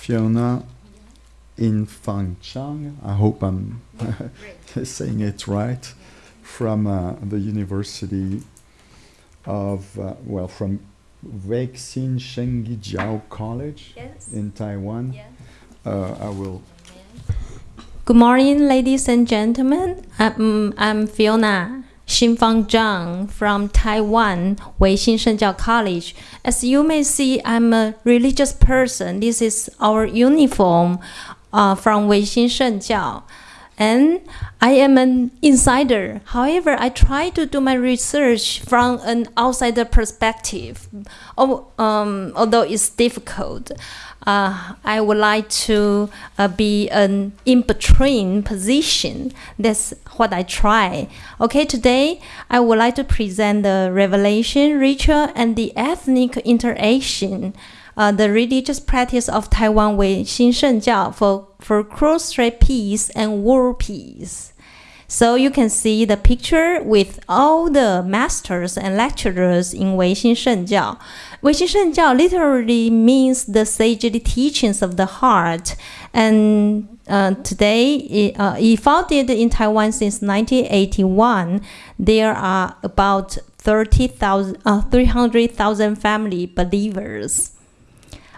Fiona Infang Chang. I hope I'm saying it right. From uh, the University of, uh, well, from Weixin Shengjiao College Yes. in Taiwan. Yeah. Uh, I will. Good morning, ladies and gentlemen. I'm, I'm Fiona Xinfang Zhang from Taiwan, Weixin Shengjiao College. As you may see, I'm a religious person. This is our uniform uh, from Weixin Shengjiao. And I am an insider. However, I try to do my research from an outsider perspective. Oh, um, although it's difficult, uh, I would like to uh, be an in between position. That's what I try. Okay, today I would like to present the revelation ritual and the ethnic interaction. Uh, the religious practice of Taiwan Wei Xin Shengjiao for, for cross-strait peace and world peace. So you can see the picture with all the masters and lecturers in Weixin Shengjiao. Weixin Shengjiao literally means the sagely teachings of the heart. And uh, today, it, uh, it founded in Taiwan since 1981. There are about 30,000, uh, 300,000 family believers.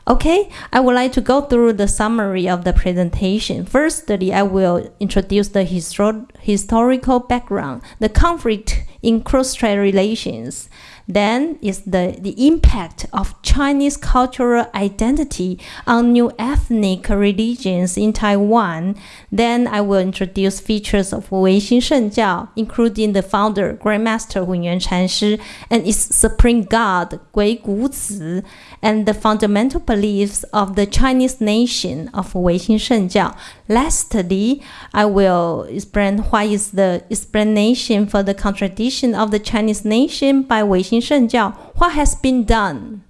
Okay, I would like to go through the summary of the presentation. Firstly, I will introduce the histor- historical background, the conflict in cross-strait relations. Then is the, the impact of Chinese cultural identity on new ethnic religions in Taiwan. Then I will introduce features of wei Weixin Shengjiao, including the founder, Grandmaster Hunyuan Chanshi, and its supreme god, Gui Guzi, and the fundamental beliefs of the Chinese nation of Weixin Shengjiao. Lastly, I will explain why is the explanation for the contradiction of the Chinese nation by Weixin Shengjiao. What has been done?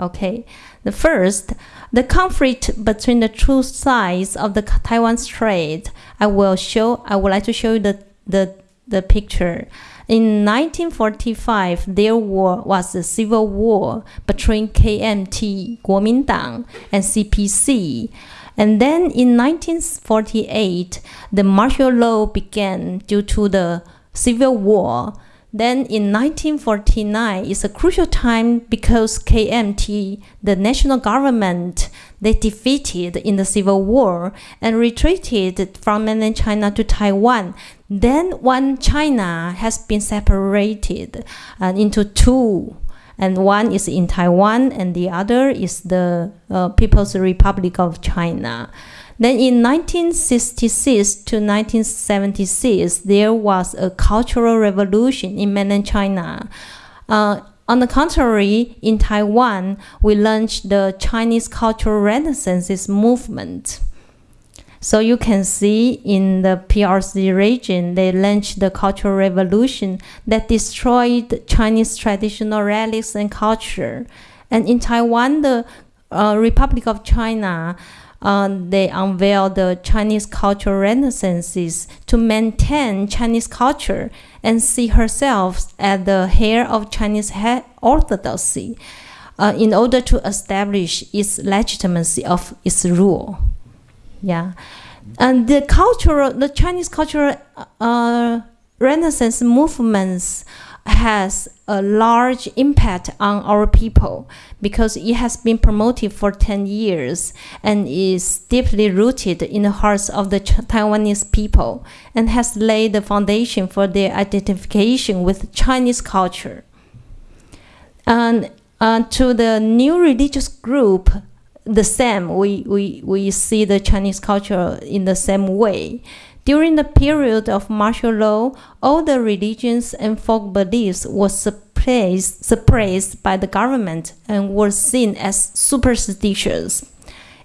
Okay, the first, the conflict between the two sides of the Taiwan Strait. I will show. I would like to show you the the the picture. In 1945, there was a civil war between KMT, Kuomintang, and CPC. And then in 1948, the martial law began due to the civil war. Then in 1949 is a crucial time because KMT, the national government, they defeated in the civil war and retreated from mainland China to Taiwan. Then one China has been separated uh, into two and one is in Taiwan and the other is the uh, People's Republic of China. Then in 1966 to 1976, there was a cultural revolution in mainland China. Uh, on the contrary, in Taiwan, we launched the Chinese Cultural Renaissance movement. So you can see in the PRC region, they launched the Cultural Revolution that destroyed Chinese traditional relics and culture. And in Taiwan, the uh, Republic of China, uh, they unveiled the Chinese Cultural Renaissances to maintain Chinese culture and see herself as the heir of Chinese orthodoxy uh, in order to establish its legitimacy of its rule. Yeah, and the cultural, the Chinese cultural uh, Renaissance movements has a large impact on our people because it has been promoted for 10 years and is deeply rooted in the hearts of the Taiwanese people and has laid the foundation for their identification with Chinese culture. And uh, to the new religious group, the same. We, we, we see the Chinese culture in the same way. During the period of martial law, all the religions and folk beliefs were suppressed, suppressed by the government and were seen as superstitious.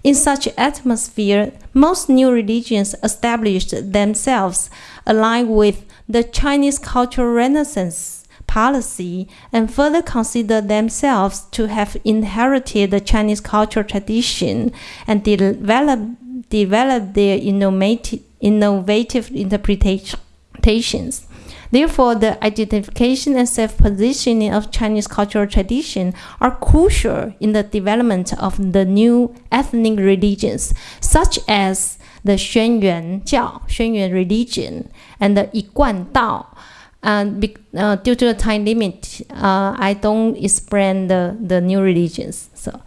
In such atmosphere, most new religions established themselves aligned with the Chinese cultural renaissance policy and further consider themselves to have inherited the Chinese cultural tradition and develop, develop their innovative, innovative interpretations. Therefore, the identification and self-positioning of Chinese cultural tradition are crucial in the development of the new ethnic religions, such as the Xuanyuan Jiao, Xuanyuan religion, and the Yiguan Dao. And uh, due to the time limit, uh, I don't explain the, the new religions. So,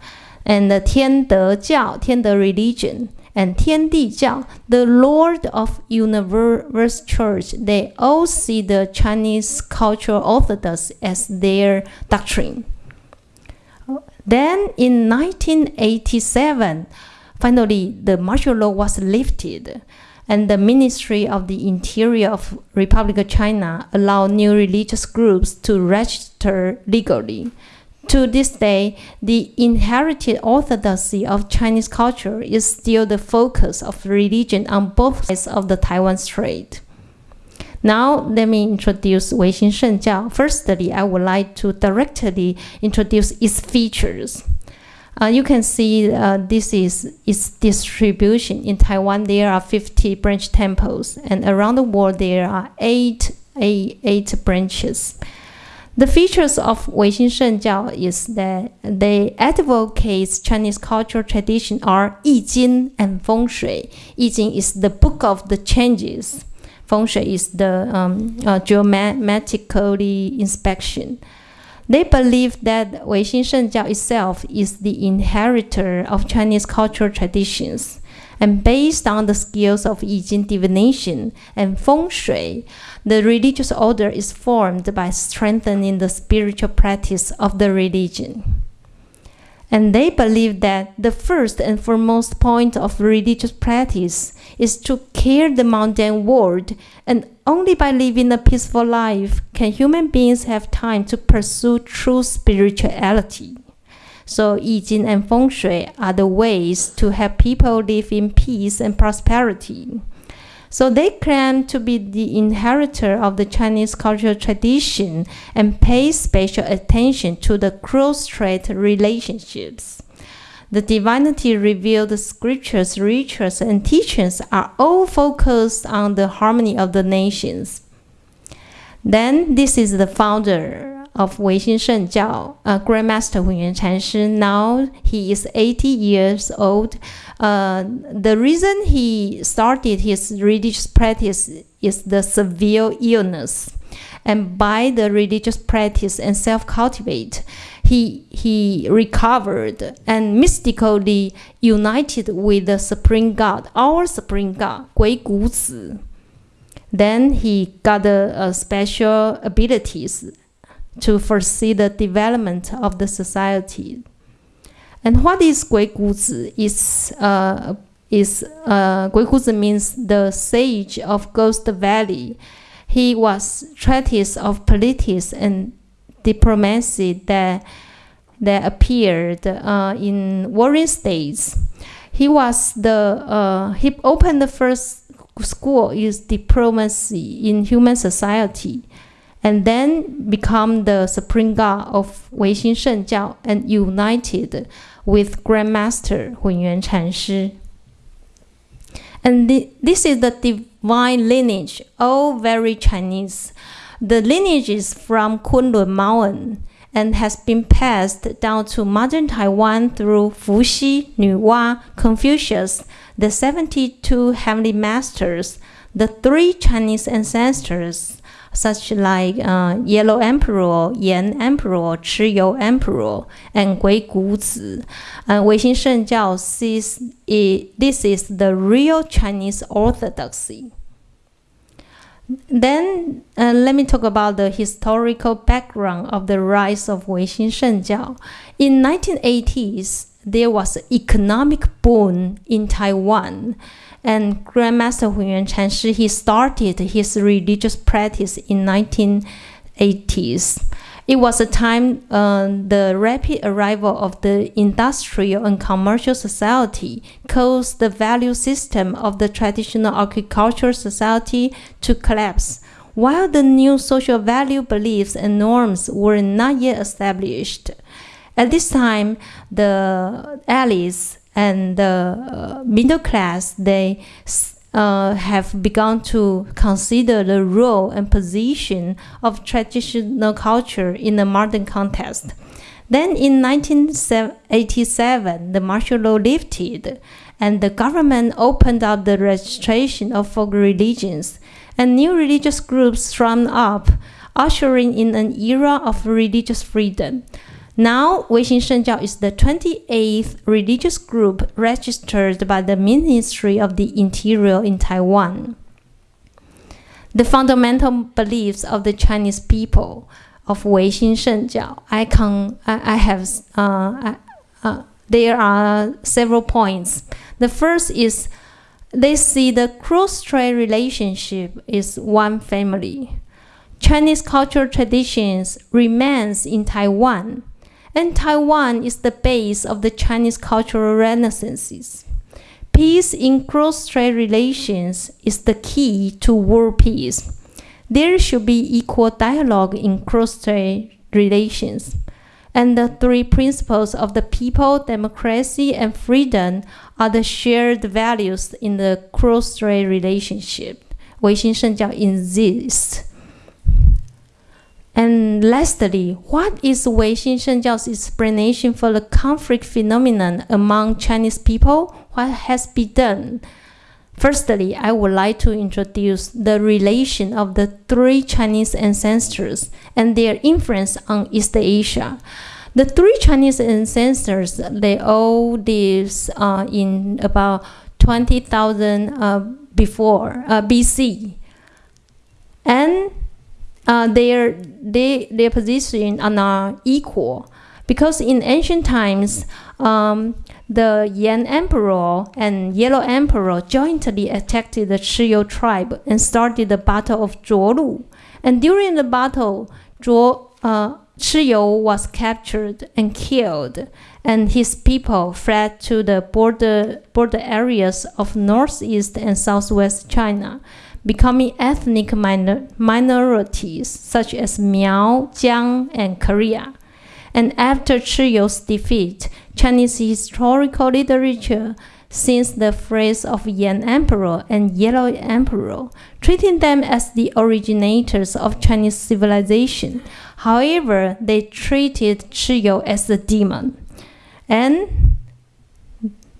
and the 天德教 Tiande religion and 天地教 the Lord of Universe Church they all see the Chinese cultural orthodox as their doctrine. Then in 1987, finally the martial law was lifted and the Ministry of the Interior of Republic of China allowed new religious groups to register legally. To this day, the inherited orthodoxy of Chinese culture is still the focus of religion on both sides of the Taiwan Strait. Now, let me introduce wei Weixin Shengjiao. Firstly, I would like to directly introduce its features. Uh, you can see uh, this is its distribution. In Taiwan, there are 50 branch temples, and around the world, there are eight, eight, eight branches. The features of Weixin Shengjiao is that they advocate Chinese cultural tradition are Yi Jing and Feng Shui. Yi Jing is the book of the changes. Feng Shui is the um, uh, inspection. They believe that Weixin Shengjiao itself is the inheritor of Chinese cultural traditions and based on the skills of Yi Jing divination and Feng Shui, the religious order is formed by strengthening the spiritual practice of the religion. And they believe that the first and foremost point of religious practice is to care the mundane world, and only by living a peaceful life can human beings have time to pursue true spirituality. So Yi Jing and Feng Shui are the ways to help people live in peace and prosperity. So they claim to be the inheritor of the Chinese cultural tradition and pay special attention to the cross-strait relationships. The divinity revealed scriptures, rituals, and teachings are all focused on the harmony of the nations. Then this is the founder of Weixin Shengjiao, uh, Grandmaster Hunyuan Chanshi. Now he is 80 years old. Uh, the reason he started his religious practice is the severe illness. And by the religious practice and self-cultivate, he, he recovered and mystically united with the Supreme God, our Supreme God, Gui Gu Zi. Then he got uh, special abilities to foresee the development of the society. And what is Gui Guzi? Is uh, is uh, Gui Guzi means the sage of Ghost Valley. He was treatise of politics and diplomacy that that appeared uh, in warring states. He was the uh, he opened the first school is diplomacy in human society and then become the supreme god of Weixin Shengjiao and united with Grandmaster Hunyuan Chanshi. And the, this is the divine lineage, all very Chinese. The lineage is from Kunlun Mountain and has been passed down to modern Taiwan through Fuxi, Nuwa, Confucius, the 72 heavenly masters, the three Chinese ancestors, such like uh, Yellow Emperor, Yan Emperor, Chiyou Emperor, and Gui Guzi. Uh, Weixin Shengjiao sees it, this is the real Chinese orthodoxy. Then uh, let me talk about the historical background of the rise of Weixin Shengjiao. In 1980s, there was an economic boom in Taiwan and Grandmaster Hunyuan Chanshi, he started his religious practice in 1980s. It was a time uh, the rapid arrival of the industrial and commercial society caused the value system of the traditional agricultural society to collapse, while the new social value beliefs and norms were not yet established. At this time, the allies and the uh, middle class they uh, have begun to consider the role and position of traditional culture in the modern context. Then in 1987, the martial law lifted and the government opened up the registration of folk religions and new religious groups sprang up, ushering in an era of religious freedom. Now, Weixin Shengjiao is the 28th religious group registered by the Ministry of the Interior in Taiwan. The fundamental beliefs of the Chinese people of Weixin Shengjiao, I, can, I, I have, uh, uh, there are several points. The first is they see the cross-strait relationship is one family. Chinese cultural traditions remains in Taiwan and Taiwan is the base of the Chinese cultural renaissance. Peace in cross-strait relations is the key to world peace. There should be equal dialogue in cross-strait relations. And the three principles of the people, democracy, and freedom are the shared values in the cross-strait relationship. 维新圣教 insists and lastly, what is Weixin Shengjiao's explanation for the conflict phenomenon among Chinese people? What has been done? Firstly, I would like to introduce the relation of the three Chinese ancestors and their influence on East Asia. The three Chinese ancestors, they all lived uh, in about 20,000 uh, before uh, BC. And uh, their, they, their position are not equal. Because in ancient times, um, the Yan Emperor and Yellow Emperor jointly attacked the Chiyu tribe and started the Battle of Zhuolu. And during the battle, Zhuo, uh, Chiyu was captured and killed, and his people fled to the border, border areas of northeast and southwest China becoming ethnic minor minorities such as Miao, Jiang, and Korea. And after Chiyu's defeat, Chinese historical literature since the phrase of Yan Emperor and Yellow Emperor, treating them as the originators of Chinese civilization. However, they treated Chiyu as a demon. And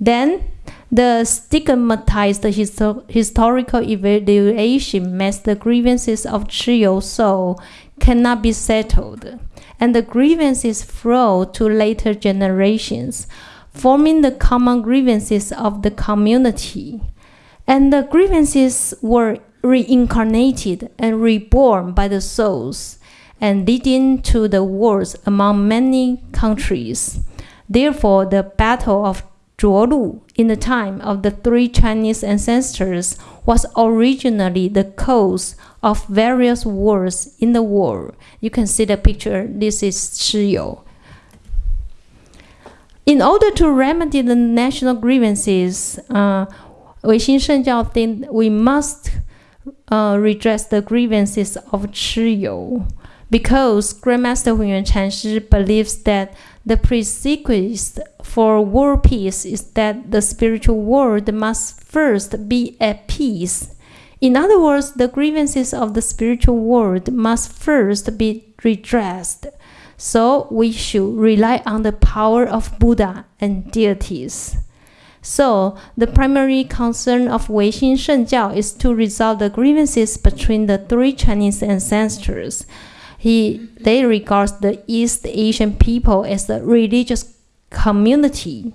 then the stigmatized histo historical evaluation makes the grievances of Chiyu soul cannot be settled, and the grievances flow to later generations, forming the common grievances of the community. And the grievances were reincarnated and reborn by the souls, and leading to the wars among many countries. Therefore, the battle of Zhuolu in the time of the three Chinese ancestors was originally the cause of various wars in the world. You can see the picture. This is Chiyu. In order to remedy the national grievances, uh, Weixin Shengjiao think we must uh, redress the grievances of Chiyu because Grandmaster Hunyuan Chanshi believes that the prerequisite for world peace is that the spiritual world must first be at peace. In other words, the grievances of the spiritual world must first be redressed. So we should rely on the power of Buddha and deities. So, the primary concern of wei Weixin Shengjiao is to resolve the grievances between the three Chinese ancestors he, they regard the East Asian people as a religious community.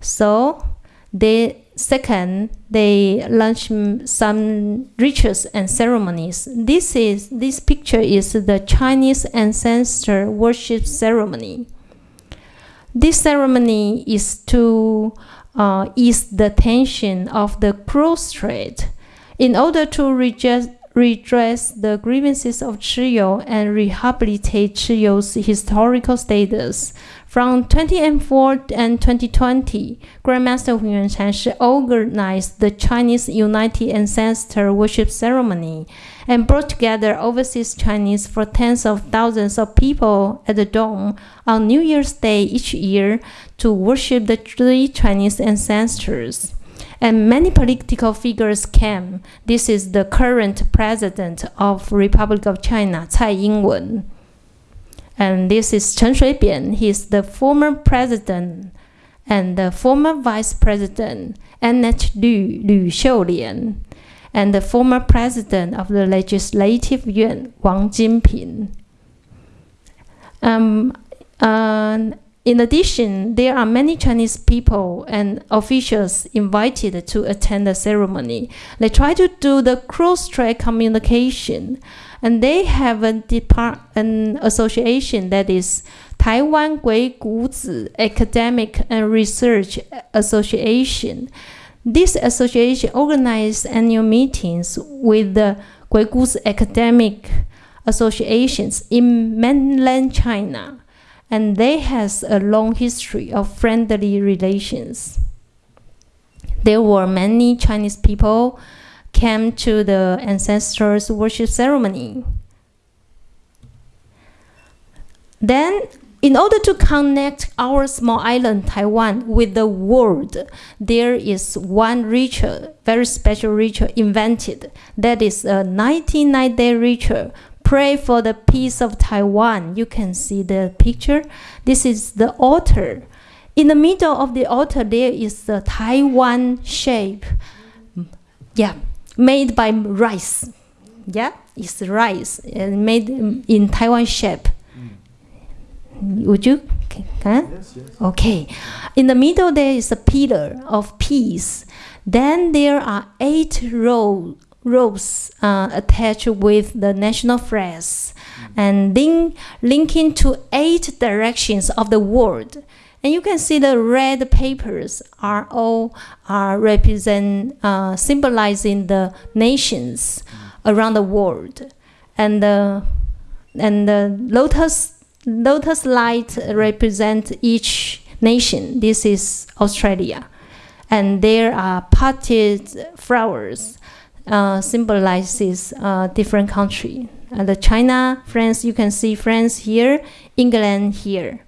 So, they second they launch some rituals and ceremonies. This is this picture is the Chinese ancestor worship ceremony. This ceremony is to uh, ease the tension of the cross strait In order to redress the grievances of Chiyou and rehabilitate Chiyou's historical status. From 2004 and 2020, Grandmaster Hu Yuanshan organized the Chinese United Ancestor Worship Ceremony and brought together overseas Chinese for tens of thousands of people at the Dome on New Year's Day each year to worship the three Chinese ancestors. And many political figures came. This is the current president of Republic of China, Tsai Ing-wen. And this is Chen Shui-bian. He is the former president and the former vice president, Annette Lu, Lu Xiulian, and the former president of the Legislative Yuan, Wang Jinping. Um, uh, in addition, there are many Chinese people and officials invited to attend the ceremony. They try to do the cross-strait communication, and they have a depart an association that is Taiwan Gui Guzi Academic and Research Association. This association organizes annual meetings with the Gui Guzi academic associations in mainland China and they has a long history of friendly relations. There were many Chinese people came to the ancestors worship ceremony. Then, in order to connect our small island Taiwan with the world, there is one ritual, very special ritual invented. That is a 99 day ritual pray for the peace of Taiwan. You can see the picture. This is the altar. In the middle of the altar, there is the Taiwan shape. Yeah, made by rice. Yeah, it's rice and made in Taiwan shape. Would you? Huh? Yes, yes. Okay. In the middle, there is a pillar of peace. Then there are eight rows ropes uh, attached with the national flags and link, linking to eight directions of the world. And you can see the red papers are all are represent uh, symbolizing the nations around the world, and the and the lotus lotus light represent each nation. This is Australia, and there are potted flowers uh, symbolizes uh, different country. Uh, the China, France, you can see France here, England here.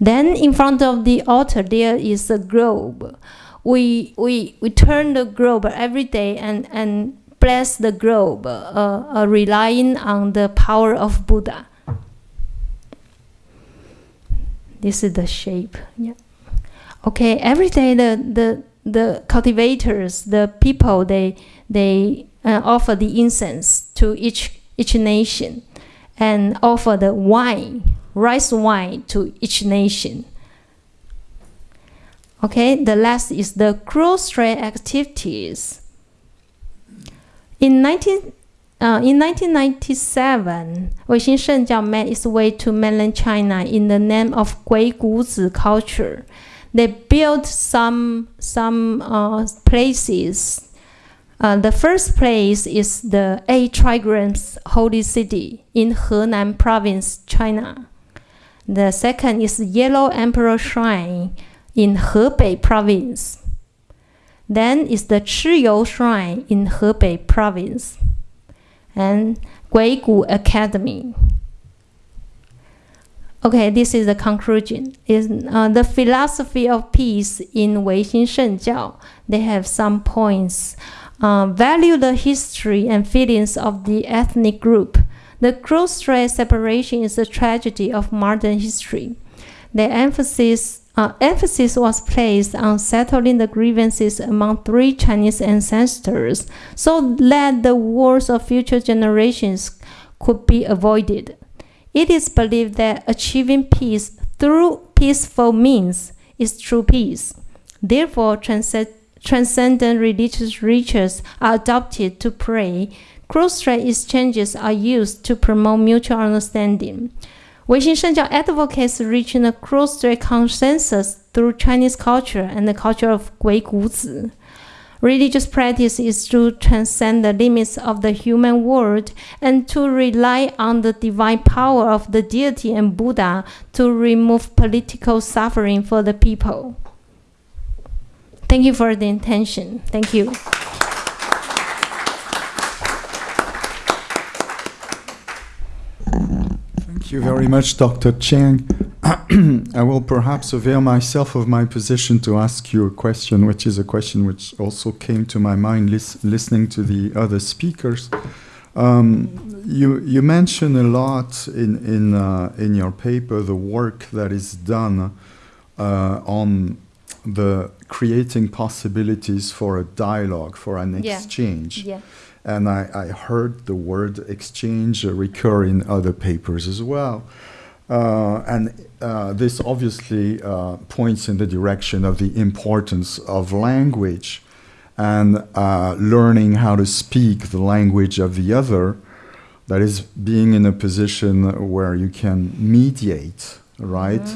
Then in front of the altar there is a globe. We, we, we turn the globe every day and, and bless the globe, uh, uh, relying on the power of Buddha. This is the shape. Yeah. Okay, every day the, the the cultivators, the people, they they uh, offer the incense to each each nation, and offer the wine, rice wine to each nation. Okay, the last is the cross-strait activities. In 19 uh, in 1997, Weixin Shengjiao made its way to mainland China in the name of Gui Guzi culture they built some some uh, places. Uh, the first place is the Eight Trigrams Holy City in Henan Province, China. The second is Yellow Emperor Shrine in Hebei Province. Then is the Chiyou Shrine in Hebei Province, and Guigu Academy. Okay, this is the conclusion. Is uh, the philosophy of peace in wei Weixin Shengjiao? They have some points. Uh, value the history and feelings of the ethnic group. The cross-strait separation is a tragedy of modern history. The emphasis uh, emphasis was placed on settling the grievances among three Chinese ancestors, so that the wars of future generations could be avoided. It is believed that achieving peace through peaceful means is true peace. Therefore, transcend transcendent religious rituals are adopted to pray. Cross-strait exchanges are used to promote mutual understanding. Weixin Shengjiao advocates reaching a cross-strait consensus through Chinese culture and the culture of Gui Guzi. Religious practice is to transcend the limits of the human world and to rely on the divine power of the deity and Buddha to remove political suffering for the people. Thank you for the attention. Thank you. You very much, Dr. Chang. I will perhaps avail myself of my position to ask you a question, which is a question which also came to my mind lis- listening to the other speakers. Um, you, you mention a lot in, in, uh, in your paper the work that is done uh, on the creating possibilities for a dialogue, for an Yeah. exchange. Yeah. And I, I heard the word exchange recur in other papers as well. Uh, and uh, this obviously uh, points in the direction of the importance of language and uh, learning how to speak the language of the other. That is, being in a position where you can mediate, right?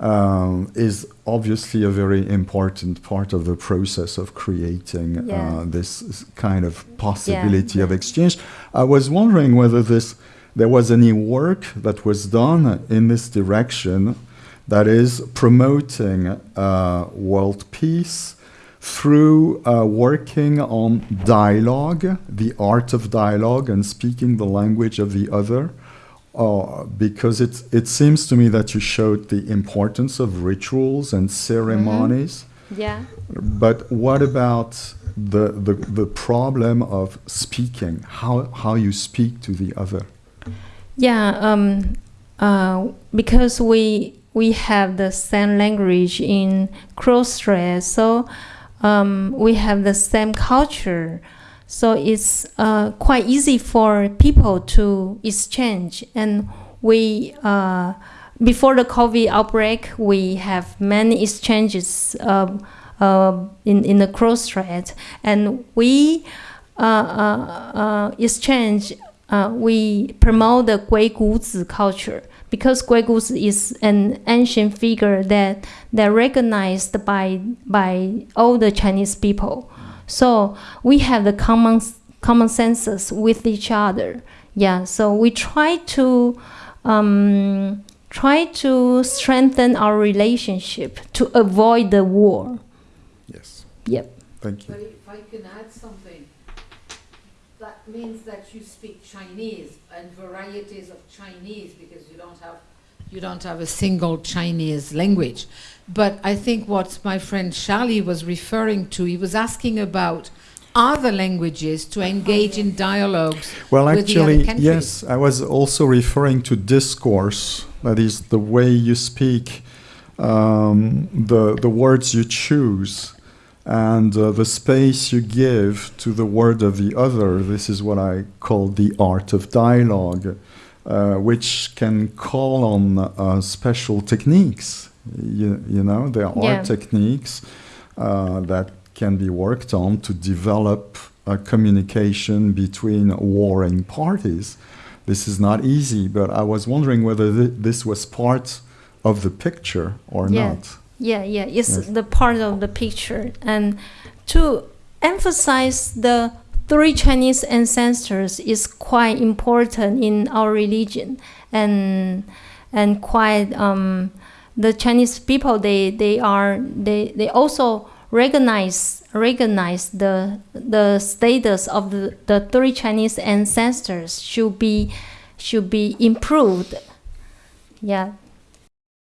Um, is obviously a very important part of the process of creating Yeah. uh, this kind of possibility of exchange. I was wondering whether this there was any work that was done in this direction that is promoting uh, world peace through uh, working on dialogue, the art of dialogue, and speaking the language of the other. Uh, because it, it seems to me that you showed the importance of rituals and ceremonies. Yeah. But what about the, the, the problem of speaking, how, how you speak to the other? Yeah, um, uh, because we we have the same language in Crossstrait, so um, we have the same culture, so it's uh, quite easy for people to exchange. And we uh, before the COVID outbreak, we have many exchanges um, uh, in in the Crossstrait, and we uh, uh, uh, exchange we promote the Gui Guzi culture because Gui Guzi is an ancient figure that that recognized by by all the Chinese people. So we have the common common senses with each other. Yeah. So we try to um, try to strengthen our relationship to avoid the war. Yes. Yep. Thank you. But if I can add something, that means that you speak Chinese and varieties of Chinese because you don't have you don't have a single Chinese language. But I think what my friend Charlie was referring to, he was asking about other languages to engage in dialogues Well, with the other actually, yes, I was also referring to discourse. That is the way you speak, um, the the words you choose, and uh, the space you give to the word of the other. This is what I call the art of dialogue, uh, which can call on uh, special techniques. You, you know, there are Yeah. techniques uh, that can be worked on to develop a communication between warring parties. This is not easy, but I was wondering whether th- this was part of the picture or Yeah. not. Yeah, yeah, it's Yes. the part of the picture. And to emphasize the three Chinese ancestors is quite important in our religion, and and quite um, the Chinese people they they are they they also recognize recognize the the status of the, the three Chinese ancestors should be should be improved. Yeah,